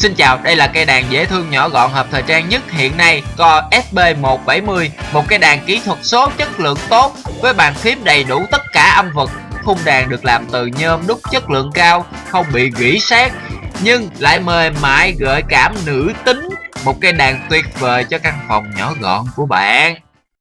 Xin chào, đây là cây đàn dễ thương nhỏ gọn hợp thời trang nhất hiện nay Core SB170 Một cây đàn kỹ thuật số chất lượng tốt Với bàn phím đầy đủ tất cả âm vực Khung đàn được làm từ nhôm đúc chất lượng cao Không bị gỉ sét Nhưng lại mềm mại gợi cảm nữ tính. Một cây đàn tuyệt vời cho căn phòng nhỏ gọn của bạn.